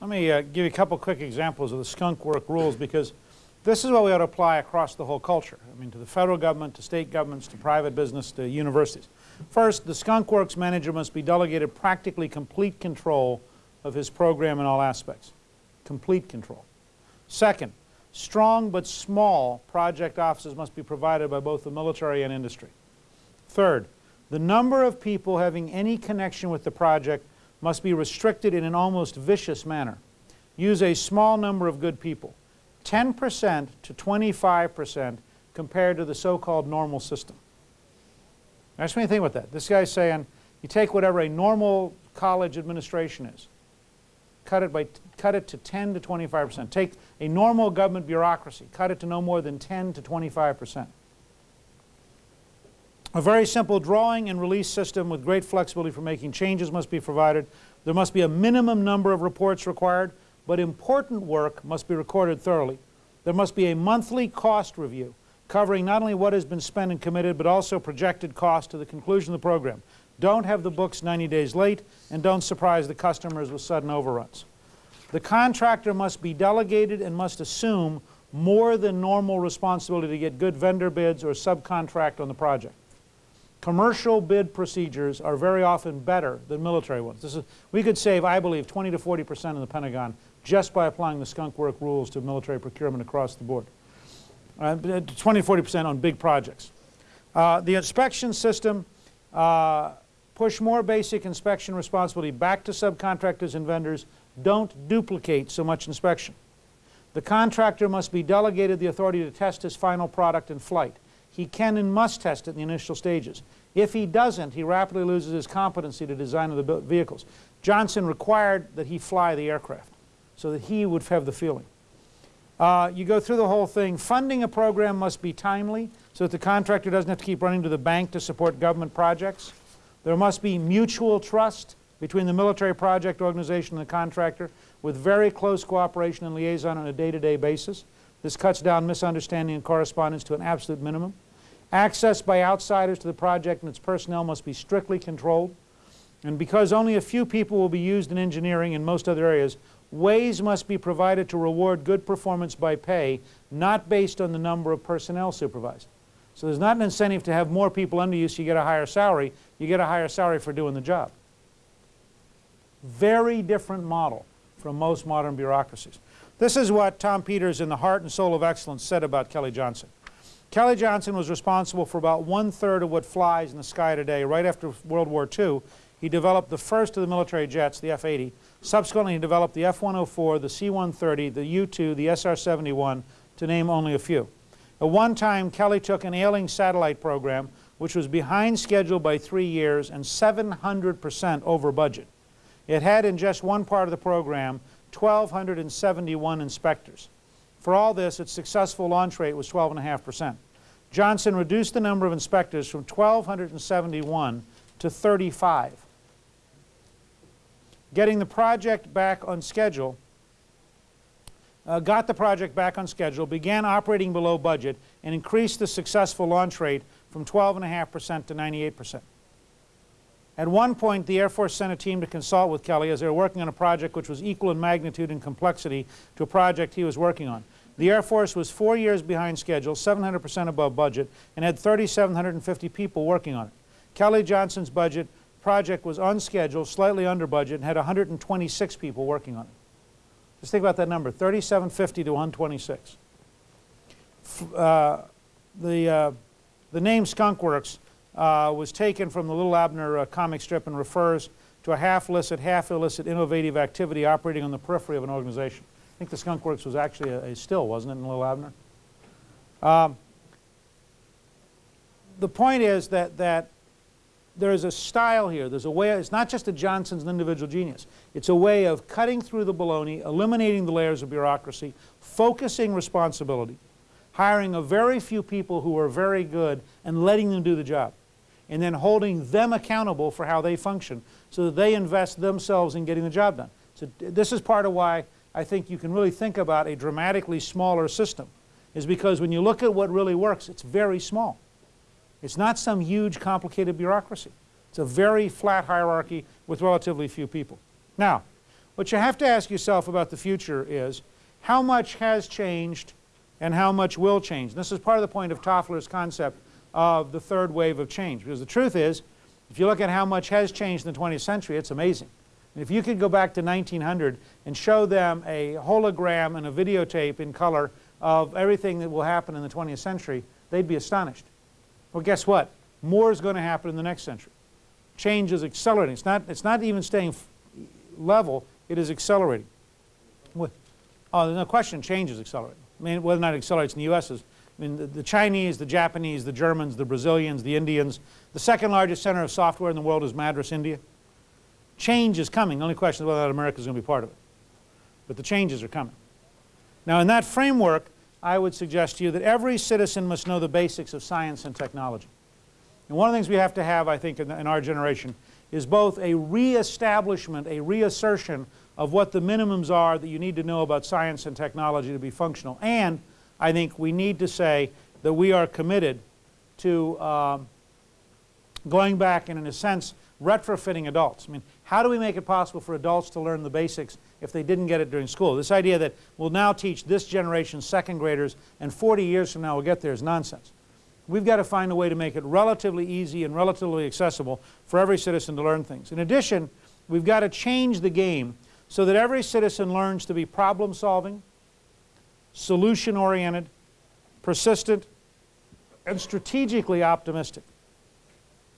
Let me uh, give you a couple quick examples of the skunk work rules because this is what we ought to apply across the whole culture. I mean to the federal government, to state governments, to private business, to universities. First, the skunk works manager must be delegated practically complete control of his program in all aspects. Complete control. Second, strong but small project offices must be provided by both the military and industry. Third, the number of people having any connection with the project must be restricted in an almost vicious manner. Use a small number of good people, 10% to 25% compared to the so-called normal system. Now, just think about that, this guy's saying you take whatever a normal college administration is, cut it, by, cut it to 10 to 25%. Take a normal government bureaucracy, cut it to no more than 10 to 25%. A very simple drawing and release system with great flexibility for making changes must be provided. There must be a minimum number of reports required, but important work must be recorded thoroughly. There must be a monthly cost review covering not only what has been spent and committed, but also projected cost to the conclusion of the program. Don't have the books 90 days late, and don't surprise the customers with sudden overruns. The contractor must be delegated and must assume more than normal responsibility to get good vendor bids or subcontract on the project. Commercial bid procedures are very often better than military ones. Is, we could save, I believe, 20 to 40 percent in the Pentagon just by applying the skunk work rules to military procurement across the board. Uh, 20 to 40 percent on big projects. Uh, the inspection system uh, push more basic inspection responsibility back to subcontractors and vendors. Don't duplicate so much inspection. The contractor must be delegated the authority to test his final product in flight. He can and must test it in the initial stages. If he doesn't, he rapidly loses his competency to design of the vehicles. Johnson required that he fly the aircraft so that he would have the feeling. Uh, you go through the whole thing. Funding a program must be timely so that the contractor doesn't have to keep running to the bank to support government projects. There must be mutual trust between the military project organization and the contractor with very close cooperation and liaison on a day-to-day -day basis. This cuts down misunderstanding and correspondence to an absolute minimum. Access by outsiders to the project and its personnel must be strictly controlled. And because only a few people will be used in engineering and most other areas, ways must be provided to reward good performance by pay, not based on the number of personnel supervised. So there's not an incentive to have more people under you so you get a higher salary. You get a higher salary for doing the job. Very different model from most modern bureaucracies. This is what Tom Peters in The Heart and Soul of Excellence said about Kelly Johnson. Kelly Johnson was responsible for about one-third of what flies in the sky today. Right after World War II, he developed the first of the military jets, the F-80. Subsequently, he developed the F-104, the C-130, the U-2, the SR-71, to name only a few. At one time, Kelly took an ailing satellite program, which was behind schedule by three years and 700 percent over budget. It had in just one part of the program 1,271 inspectors. For all this, its successful launch rate was 12.5 percent. Johnson reduced the number of inspectors from 1,271 to 35. Getting the project back on schedule, uh, got the project back on schedule, began operating below budget, and increased the successful launch rate from 12.5 percent to 98 percent. At one point, the Air Force sent a team to consult with Kelly as they were working on a project which was equal in magnitude and complexity to a project he was working on. The Air Force was four years behind schedule, 700 percent above budget, and had 3,750 people working on it. Kelly Johnson's budget project was on schedule, slightly under budget, and had 126 people working on it. Just think about that number, 3,750 to 126. Uh, the, uh, the name Skunk Works uh, was taken from the Little Abner uh, comic strip and refers to a half-licit, half-illicit innovative activity operating on the periphery of an organization. I think the Skunk Works was actually a, a still, wasn't it, in Little Abner? Um, the point is that, that there is a style here. There's a way, it's not just that Johnson's an individual genius. It's a way of cutting through the baloney, eliminating the layers of bureaucracy, focusing responsibility, hiring a very few people who are very good and letting them do the job and then holding them accountable for how they function so that they invest themselves in getting the job done. So this is part of why I think you can really think about a dramatically smaller system is because when you look at what really works, it's very small. It's not some huge complicated bureaucracy. It's a very flat hierarchy with relatively few people. Now, What you have to ask yourself about the future is how much has changed and how much will change. And this is part of the point of Toffler's concept of the third wave of change. Because the truth is, if you look at how much has changed in the 20th century, it's amazing. And if you could go back to 1900 and show them a hologram and a videotape in color of everything that will happen in the 20th century, they'd be astonished. Well, guess what? More is going to happen in the next century. Change is accelerating. It's not, it's not even staying level, it is accelerating. Oh, there's no question change is accelerating. I mean, whether or not it accelerates in the U.S. is, I mean, the, the, Chinese, the Japanese, the Germans, the Brazilians, the Indians, the second largest center of software in the world is Madras, India. Change is coming. The only question is whether America is going to be part of it. But the changes are coming. Now, in that framework, I would suggest to you that every citizen must know the basics of science and technology. And one of the things we have to have, I think, in, in our generation is both a reestablishment, a reassertion of what the minimums are that you need to know about science and technology to be functional. And I think we need to say that we are committed to um, going back and, in a sense, retrofitting adults. I mean, how do we make it possible for adults to learn the basics if they didn't get it during school? This idea that we'll now teach this generation's second graders and 40 years from now we'll get there is nonsense. We've got to find a way to make it relatively easy and relatively accessible for every citizen to learn things. In addition, we've got to change the game so that every citizen learns to be problem solving, solution oriented, persistent, and strategically optimistic.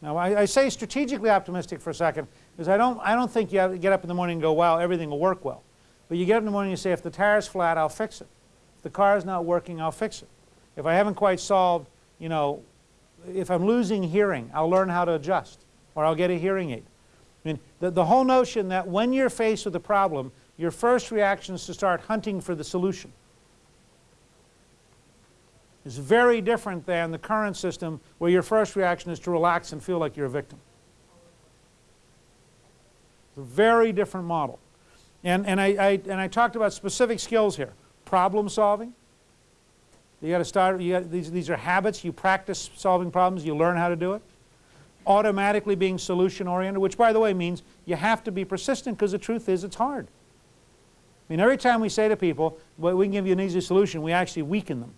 Now I, I, say strategically optimistic for a second because I don't, I don't think you have to get up in the morning and go, wow, everything will work well. But you get up in the morning and you say, if the tire's flat, I'll fix it. If the car is not working, I'll fix it. If I haven't quite solved you know, if I'm losing hearing, I'll learn how to adjust or I'll get a hearing aid. I mean, the, the whole notion that when you're faced with a problem, your first reaction is to start hunting for the solution is very different than the current system where your first reaction is to relax and feel like you're a victim. It's a very different model. And, and, I, I, and I talked about specific skills here. Problem solving, you got to start, you got, these, these are habits. You practice solving problems. You learn how to do it. Automatically being solution oriented, which by the way means you have to be persistent because the truth is it's hard. I mean, every time we say to people, well, we can give you an easy solution, we actually weaken them.